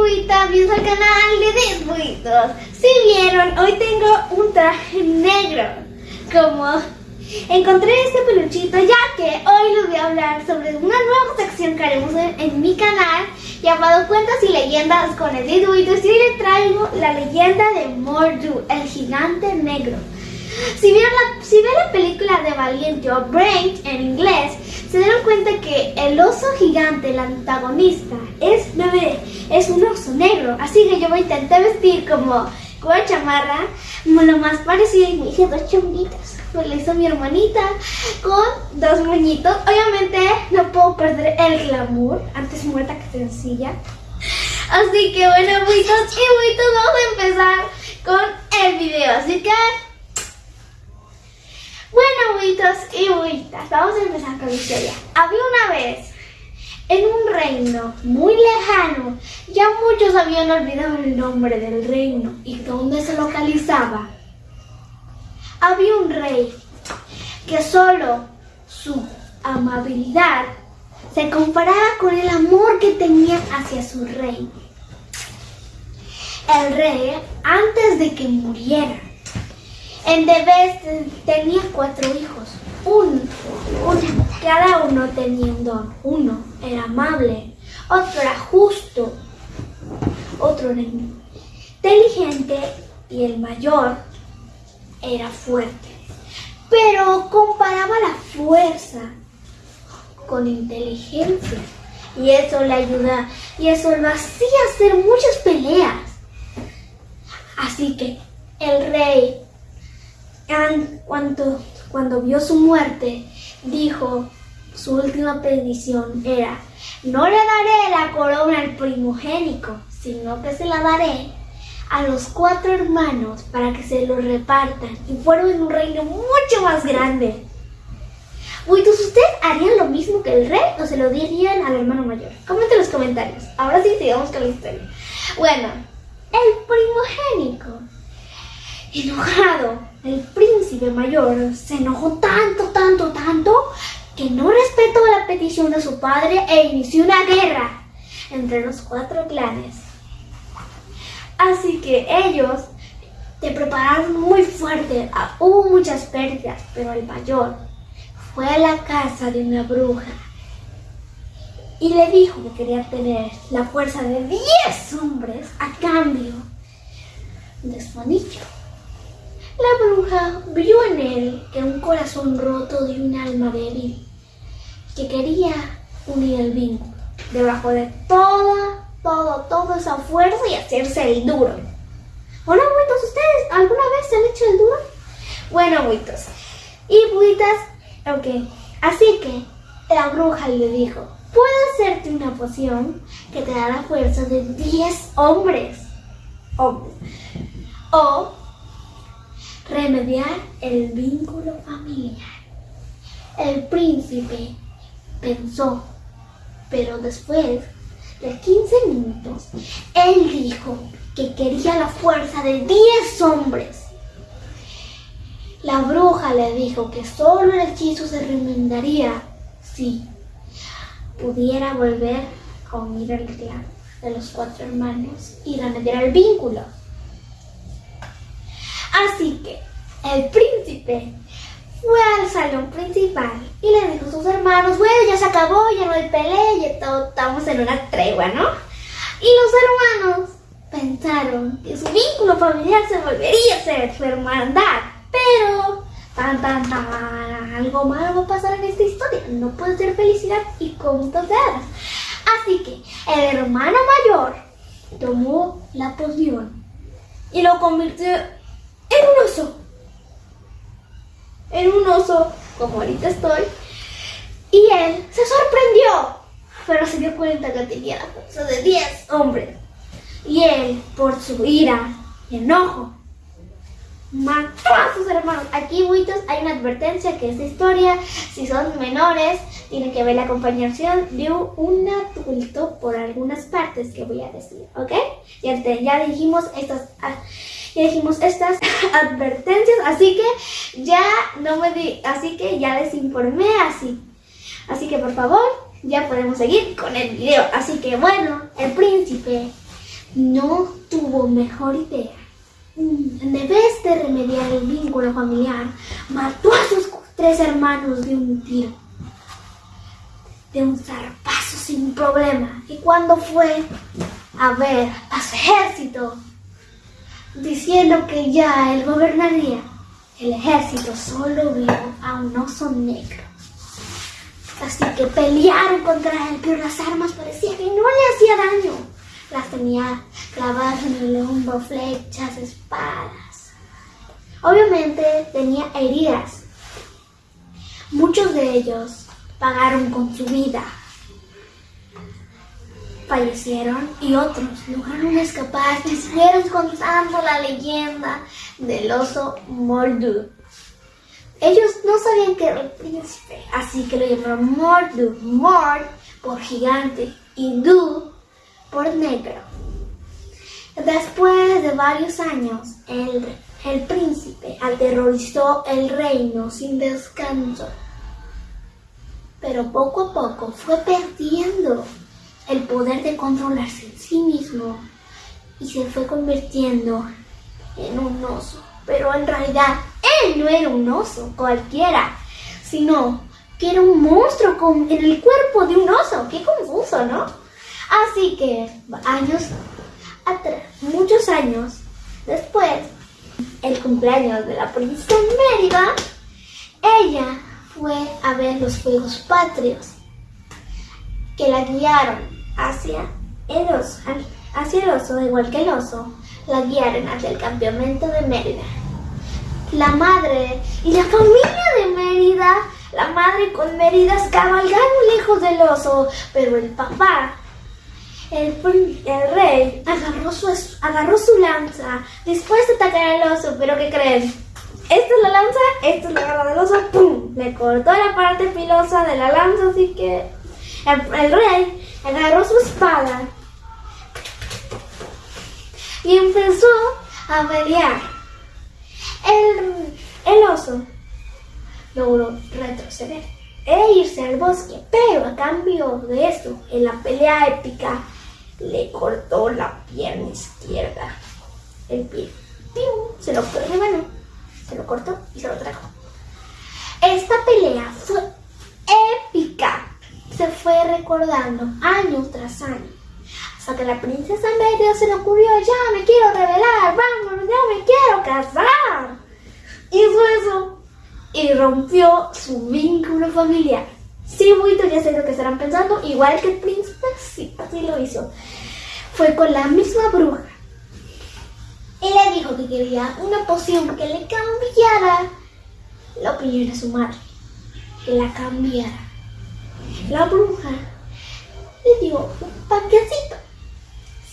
bienvenidos al canal de Desbuitos. Si vieron, hoy tengo un traje negro. Como encontré este peluchito, ya que hoy les voy a hablar sobre una nueva sección que haremos en, en mi canal llamado Cuentos y Leyendas con el Desbuitos. Y hoy les traigo la leyenda de Mordu, el gigante negro. Si vieron la, si ven la película de Valiente o Brain en inglés, se dieron cuenta que el oso gigante, el antagonista, es, ve, es un oso negro. Así que yo me intenté vestir como una chamarra, lo más parecido y me hice dos chonguitas. Me lo hizo mi hermanita con dos moñitos. Obviamente no puedo perder el glamour, antes muerta que sencilla. Así que bueno, buitos y buitos, vamos a empezar con el video. Así que bueno, buitos y buitas, vamos a empezar con la historia. Había una vez, en un reino muy lejano, ya muchos habían olvidado el nombre del reino y dónde se localizaba. Había un rey que solo su amabilidad se comparaba con el amor que tenía hacia su reino. El rey, antes de que muriera, en Debes tenía cuatro hijos. Un, cada uno tenía un don. Uno era amable, otro era justo, otro era inteligente y el mayor era fuerte. Pero comparaba la fuerza con inteligencia y eso le ayuda y eso lo hacía hacer muchas peleas. Así que el rey cuando, cuando vio su muerte, dijo, su última petición era, no le daré la corona al primogénico, sino que se la daré a los cuatro hermanos para que se lo repartan y en un reino mucho más grande. Buitos, ¿ustedes harían lo mismo que el rey o se lo dirían al hermano mayor? Comenten en los comentarios. Ahora sí, sigamos con la historia. Bueno, el primogénico, enojado, el príncipe mayor se enojó tanto, tanto, tanto que no respetó la petición de su padre e inició una guerra entre los cuatro clanes. Así que ellos se prepararon muy fuerte, hubo muchas pérdidas, pero el mayor fue a la casa de una bruja y le dijo que quería tener la fuerza de 10 hombres a cambio de su anillo. La bruja vio en él que un corazón roto de un alma débil, que quería unir el vínculo debajo de toda, todo, toda esa fuerza y hacerse el duro. Hola, buitos, ¿ustedes alguna vez se han hecho el duro? Bueno, buitos. Y buitas, ok. Así que la bruja le dijo, puedo hacerte una poción que te da la fuerza de 10 hombres. Hombres. O remediar el vínculo familiar. El príncipe pensó, pero después de 15 minutos, él dijo que quería la fuerza de 10 hombres. La bruja le dijo que solo el hechizo se remendaría si pudiera volver a unir el clan de los cuatro hermanos y remediar el vínculo. Así que el príncipe fue al salón principal y le dijo a sus hermanos, bueno, ya se acabó, ya no hay pelea, ya todo, estamos en una tregua, ¿no? Y los hermanos pensaron que su vínculo familiar se volvería a ser su hermandad, pero tan tan tan algo malo va a pasar en esta historia, no puede ser felicidad y contos de hadas. Así que el hermano mayor tomó la poción y lo convirtió en un oso. En un oso, como ahorita estoy. Y él se sorprendió, pero se dio cuenta que tenía la fuerza de 10 hombres. Y él, por su ira y enojo, mató a sus hermanos. Aquí, buitos, hay una advertencia que esta historia, si son menores, tienen que ver la acompañación de un adulto por algunas partes que voy a decir, ¿ok? Ya, ya dijimos estas ya dijimos estas advertencias, así que ya no me di, así que ya les informé así. Así que por favor, ya podemos seguir con el video. Así que bueno, el príncipe no tuvo mejor idea. Vez de remediar el vínculo familiar, mató a sus tres hermanos de un tiro, de un zarpazo sin problema. Y cuando fue a ver a su ejército, diciendo que ya él gobernaría, el ejército solo vio a un oso negro. Así que pelearon contra él, pero las armas parecía que no le hacía daño. Las tenía clavadas en el hombro, flechas, espadas. Obviamente tenía heridas. Muchos de ellos pagaron con su vida. Fallecieron y otros lograron escapar y siguieron contando la leyenda del oso Mordu. Ellos no sabían que era el príncipe, así que lo llamaron Mordu. Mord por gigante y Du por negro. Después de varios años, el, el príncipe aterrorizó el reino sin descanso. Pero poco a poco fue perdiendo el poder de controlarse en sí mismo y se fue convirtiendo en un oso. Pero en realidad él no era un oso cualquiera, sino que era un monstruo con, en el cuerpo de un oso. Qué confuso, ¿no? Así que años atrás, muchos años después, el cumpleaños de la princesa Mérida, ella fue a ver los Juegos Patrios que la guiaron hacia el oso, hacia el oso, igual que el oso, la guiaron hacia el campamento de Mérida. La madre y la familia de Mérida, la madre con Méridas cabalgaron lejos del oso, pero el papá el, el, rey agarró su, agarró su lanza después de atacar al oso, pero ¿qué creen? Esta es la lanza, esta es la garra del oso, ¡pum! Le cortó la parte filosa de la lanza, así que el, el rey agarró su espada y empezó a pelear. El, el oso logró retroceder e irse al bosque, pero a cambio de esto, en la pelea épica, le cortó la pierna izquierda. El pie. Se lo de mano. Se lo cortó y se lo trajo. Esta pelea fue épica. Se fue recordando año tras año. Hasta que la princesa medio se le ocurrió, ya me quiero revelar, vamos, ya me quiero casar. Hizo eso y rompió su vínculo familiar. Sí, Buito, ya sé lo que estarán pensando, igual que el príncipe, sí, así lo hizo. Fue con la misma bruja. Y le dijo que quería una poción que le cambiara la opinión de su madre. Que la cambiara. La bruja le dio un panquecito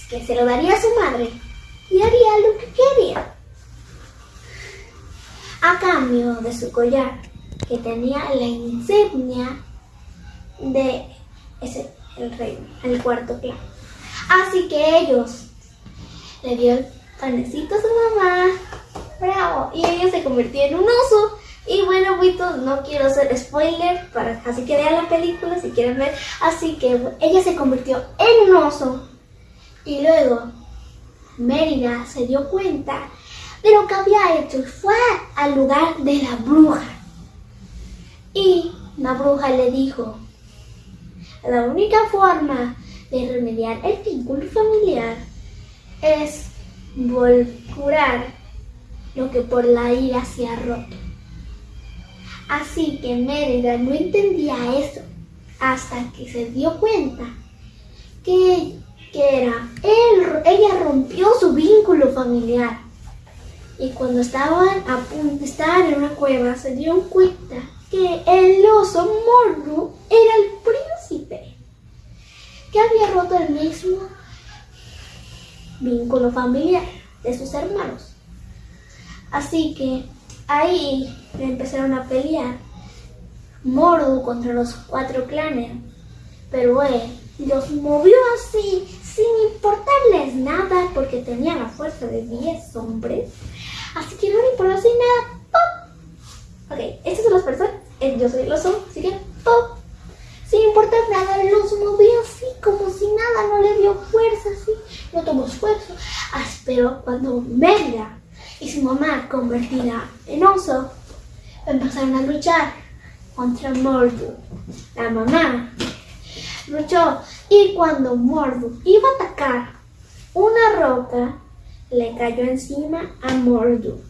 que se lo daría a su madre y haría lo que quería. A cambio de su collar, que tenía la insignia de ese, el rey, el cuarto clan. Así que ellos le dieron panecito a su mamá, bravo, y ella se convirtió en un oso. Y bueno, Buitos, no quiero hacer spoiler, para, así que vean la película si quieren ver. Así que ella se convirtió en un oso. Y luego Mérida se dio cuenta de lo que había hecho y fue al lugar de la bruja. Y la bruja le dijo, la única forma de remediar el vínculo familiar es curar lo que por la ira se ha roto. Así que Mérida no entendía eso hasta que se dio cuenta que, que era ella rompió su vínculo familiar. Y cuando estaban a punto de estar en una cueva, se dio cuenta que el oso Mordu era el había roto el mismo vínculo familiar de sus hermanos. Así que ahí empezaron a pelear Mordu contra los cuatro clanes, pero él los movió así, sin importarles nada, porque tenía la fuerza de 10 hombres. Así que no le importó así nada. ¡Pum! Ok, estas son las personas. Eh, yo soy el oso, así que ¡pum! Sin importar nada, los movió así, como si nada, no le dio fuerza así. No tomó fuego Pero cuando Mérida y su mamá, convertida en oso, empezaron a luchar contra Mordu. La mamá luchó y cuando Mordu iba a atacar, una roca le cayó encima a Mordu,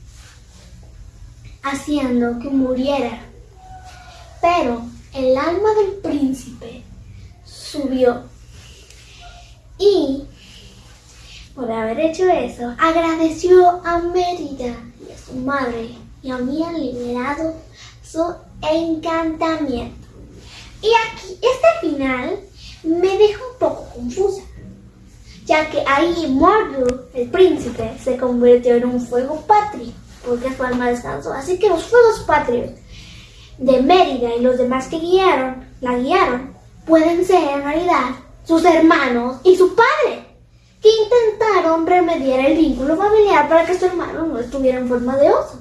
haciendo que muriera. Pero el alma del príncipe subió y por haber hecho eso, agradeció a Mérida y a su madre y habían liberado su encantamiento. Y aquí, este final me deja un poco confusa, ya que ahí Mordu, el príncipe, se convirtió en un fuego patrio, porque su alma descansó. Así que los fuegos patrios de Mérida y los demás que guiaron, la guiaron, pueden ser en realidad sus hermanos y su padre que intentaron remediar el vínculo familiar para que su hermano no estuviera en forma de oso.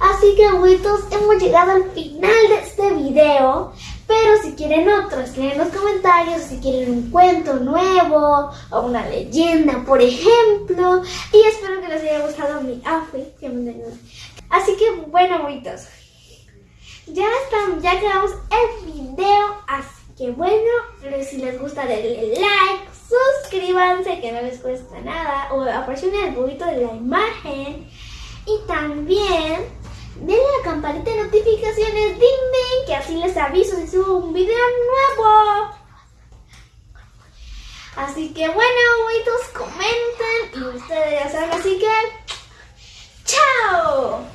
Así que abuelitos, hemos llegado al final de este video. Pero si quieren otro, escriben en los comentarios si quieren un cuento nuevo o una leyenda, por ejemplo. Y espero que les haya gustado mi outfit. Así que bueno, abuelitos. Ya están, ya quedamos el video. Así que bueno, si les gusta denle like, suscríbanse que no les cuesta nada o apresionen el bobito de la imagen y también denle la campanita de notificaciones, ding que así les aviso si subo un video nuevo. Así que bueno, bobitos, comenten y ustedes ya saben, así que ¡chao!